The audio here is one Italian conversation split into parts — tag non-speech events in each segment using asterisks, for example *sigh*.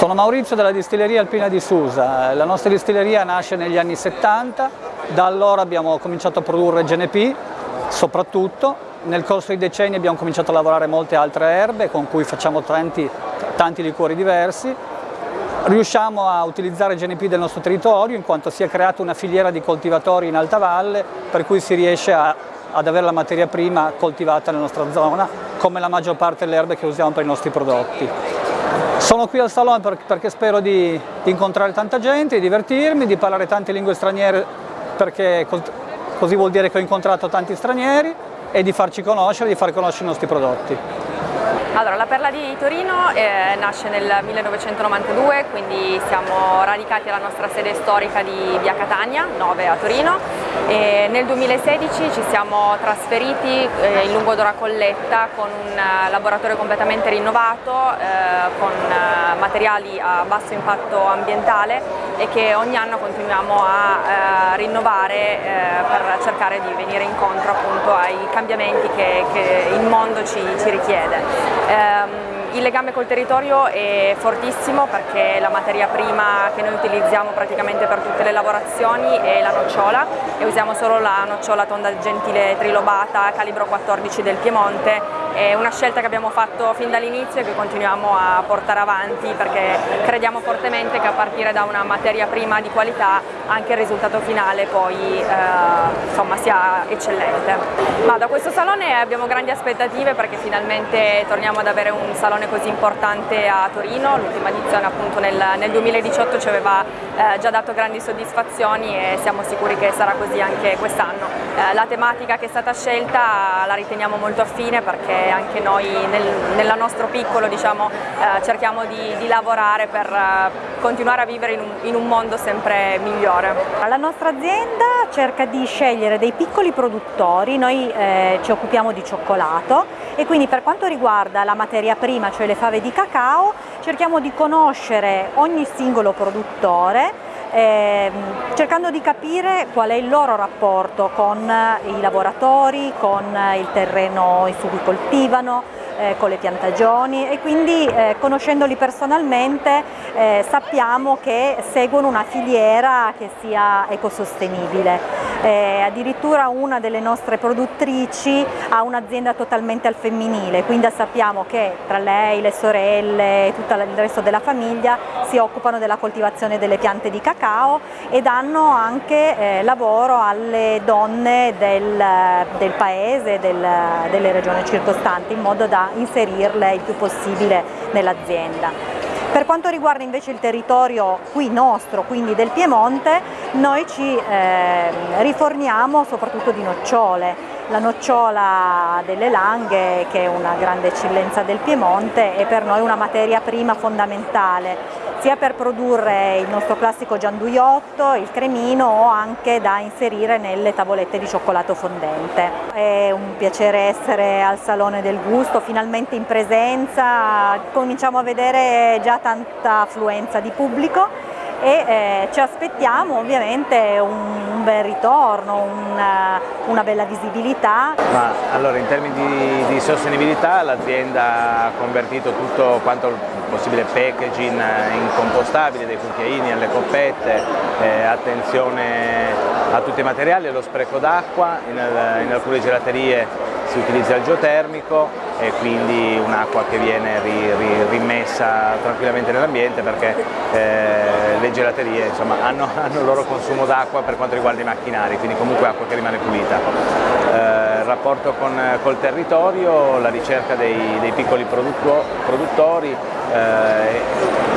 Sono Maurizio della distilleria Alpina di Susa, la nostra distilleria nasce negli anni 70, da allora abbiamo cominciato a produrre GNP soprattutto, nel corso dei decenni abbiamo cominciato a lavorare molte altre erbe con cui facciamo tanti, tanti liquori diversi, riusciamo a utilizzare GNP del nostro territorio in quanto si è creata una filiera di coltivatori in alta valle per cui si riesce a, ad avere la materia prima coltivata nella nostra zona come la maggior parte delle erbe che usiamo per i nostri prodotti. Sono qui al salone perché spero di, di incontrare tanta gente, di divertirmi, di parlare tante lingue straniere perché così vuol dire che ho incontrato tanti stranieri e di farci conoscere, di far conoscere i nostri prodotti. Allora, la Perla di Torino eh, nasce nel 1992, quindi siamo radicati alla nostra sede storica di Via Catania, 9 a Torino. E nel 2016 ci siamo trasferiti eh, in Lungodora Colletta con un uh, laboratorio completamente rinnovato, eh, con uh, materiali a basso impatto ambientale e che ogni anno continuiamo a uh, rinnovare per cercare di venire incontro appunto ai cambiamenti che, che il mondo ci, ci richiede. Um, Il legame col territorio è fortissimo perché la materia prima che noi utilizziamo praticamente per tutte le lavorazioni è la nocciola e usiamo solo la nocciola tonda gentile trilobata calibro 14 del Piemonte è una scelta che abbiamo fatto fin dall'inizio e che continuiamo a portare avanti perché crediamo fortemente che a partire da una materia prima di qualità anche il risultato finale poi eh, insomma, sia eccellente. Ma da questo salone abbiamo grandi aspettative perché finalmente torniamo ad avere un salone così importante a Torino, l'ultima edizione appunto nel, nel 2018 ci aveva eh, già dato grandi soddisfazioni e siamo sicuri che sarà così anche quest'anno. Eh, la tematica che è stata scelta la riteniamo molto affine perché anche noi nel, nel nostro piccolo diciamo, eh, cerchiamo di, di, lavorare per eh, continuare a vivere in un, in un mondo sempre migliore. La nostra azienda cerca di scegliere dei piccoli produttori, noi eh, ci occupiamo di cioccolato e quindi per quanto riguarda la materia prima, cioè le fave di cacao, cerchiamo di conoscere ogni singolo produttore eh, cercando di capire qual è il loro rapporto con i lavoratori, con il terreno su cui coltivano, eh, con le piantagioni e quindi eh, conoscendoli personalmente eh, sappiamo che seguono una filiera che sia ecosostenibile. Eh, addirittura una delle nostre produttrici ha un'azienda totalmente al femminile, quindi sappiamo che tra lei, le sorelle e tutto il resto della famiglia si occupano della coltivazione delle piante di cacao e danno anche eh, lavoro alle donne del, del paese, del, delle regioni circostanti in modo da inserirle il più possibile nell'azienda. Per quanto riguarda invece il territorio qui nostro, quindi del Piemonte, noi ci eh, riforniamo soprattutto di nocciole. La nocciola delle Langhe, che è una grande eccellenza del Piemonte, è per noi una materia prima fondamentale sia per produrre il nostro classico gianduiotto, il cremino o anche da inserire nelle tavolette di cioccolato fondente. È un piacere essere al Salone del Gusto, finalmente in presenza, cominciamo a vedere già tanta affluenza di pubblico e eh, ci aspettiamo ovviamente un, un bel ritorno, una, una, bella visibilità. Ma, allora, in termini di, di sostenibilità l'azienda ha convertito tutto quanto il possibile packaging in compostabile, dai cucchiaini alle coppette, eh, attenzione a tutti i materiali, allo spreco d'acqua, in, in alcune gelaterie si utilizza il geotermico e quindi un'acqua che viene ri, ri, rimessa tranquillamente nell'ambiente perché eh, le gelaterie insomma, hanno, *laughs* hanno, il loro consumo d'acqua per quanto riguarda i macchinari, quindi comunque acqua che rimane pulita. Eh, il rapporto con, col territorio, la ricerca dei, dei piccoli produttori,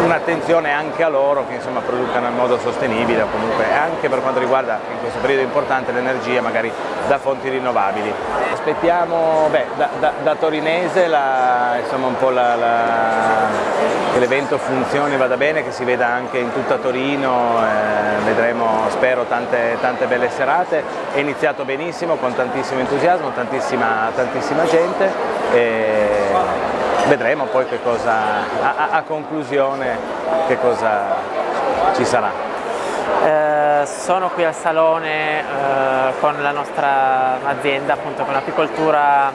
un'attenzione anche a loro che insomma, producano in modo sostenibile comunque anche per quanto riguarda in questo periodo importante l'energia magari da fonti rinnovabili. Aspettiamo beh, da, da, da, torinese che l'evento funzioni, vada bene, che si veda anche in tutta Torino, eh, vedremo spero tante, tante belle serate, è iniziato benissimo con tantissimo entusiasmo, tantissima, tantissima gente. E vedremo poi che cosa, a, a conclusione che cosa ci sarà. Eh, sono qui al salone eh, con la nostra azienda, appunto con l'apicoltura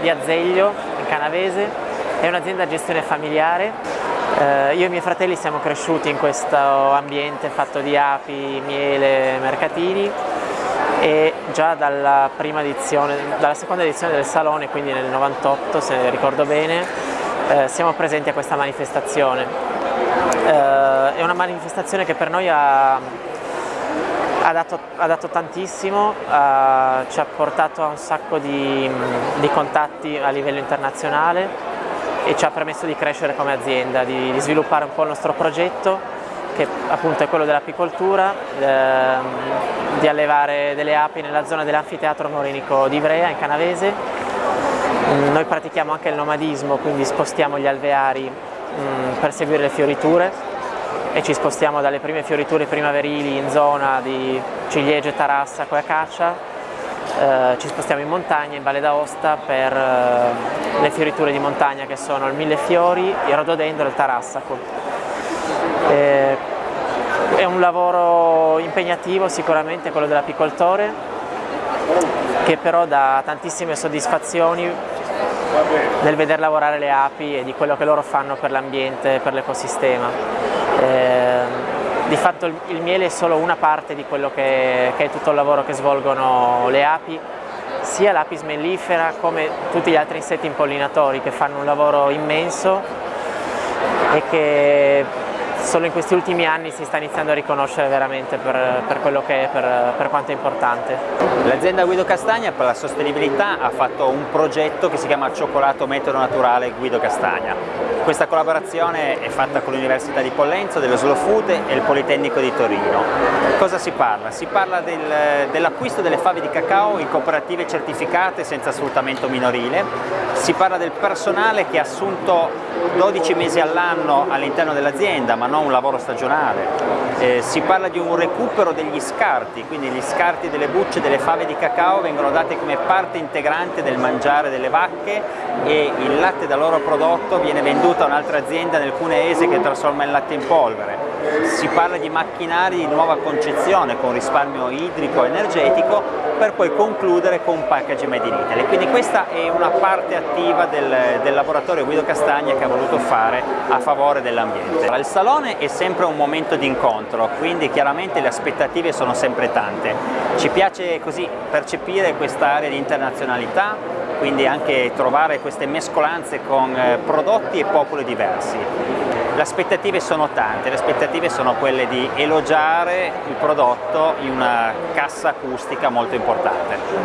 di Azeglio in Canavese, è un'azienda a gestione familiare. Eh, io e i miei fratelli siamo cresciuti in questo ambiente fatto di api, miele, mercatini e già dalla, edizione, dalla seconda edizione del Salone, quindi nel 98 se ricordo bene, eh, siamo presenti a questa manifestazione. Eh, è una manifestazione che per noi ha, ha, dato, ha dato, tantissimo, ha, ci ha portato a un sacco di, di contatti a livello internazionale e ci ha permesso di crescere come azienda, di, di sviluppare un po' il nostro progetto che appunto è quello dell'apicoltura, ehm, di allevare delle api nella zona dell'anfiteatro morinico di Ivrea in Canavese. Mm, noi pratichiamo anche il nomadismo, quindi spostiamo gli alveari mm, per seguire le fioriture e ci spostiamo dalle prime fioriture primaverili in zona di ciliegie, tarassaco e acacia eh, ci spostiamo in montagna, in Valle d'Aosta per eh, le fioriture di montagna che sono il millefiori, il rododendro e il tarassaco. Eh, è un lavoro impegnativo sicuramente quello dell'apicoltore che però dà tantissime soddisfazioni nel veder lavorare le api e di quello che loro fanno per l'ambiente e per l'ecosistema. Eh, di fatto il, miele è solo una parte di quello che, che, è tutto il lavoro che svolgono le api, sia l'apis mellifera come tutti gli altri insetti impollinatori che fanno un lavoro immenso e che solo in questi ultimi anni si sta iniziando a riconoscere veramente per, per quello che è, per, per quanto è importante. L'azienda Guido Castagna per la sostenibilità ha fatto un progetto che si chiama Cioccolato Metodo Naturale Guido Castagna. Questa collaborazione è fatta con l'Università di Pollenzo, dello Slow Food e il Politecnico di Torino. Cosa si parla? Si parla del, dell'acquisto delle fave di cacao in cooperative certificate senza sfruttamento minorile, si parla del personale che ha assunto 12 mesi all'anno all'interno dell'azienda ma non un lavoro stagionale, eh, si parla di un recupero degli scarti, quindi gli scarti delle bucce delle fave di cacao vengono date come parte integrante del mangiare delle vacche e il latte da loro prodotto viene venduto a un'altra azienda nel cuneese che trasforma il latte in polvere. Si parla di macchinari di nuova concezione con risparmio idrico e energetico per poi concludere con package made in Italy. Quindi questa è una parte attiva del, del laboratorio Guido Castagna che ha voluto fare a favore dell'ambiente. Il salone è sempre un momento di incontro, quindi chiaramente le aspettative sono sempre tante. Ci piace così percepire questa area di internazionalità, quindi anche trovare queste mescolanze con eh, prodotti e popoli diversi. Le aspettative sono tante, le aspettative sono quelle di elogiare il prodotto in una cassa acustica molto importante.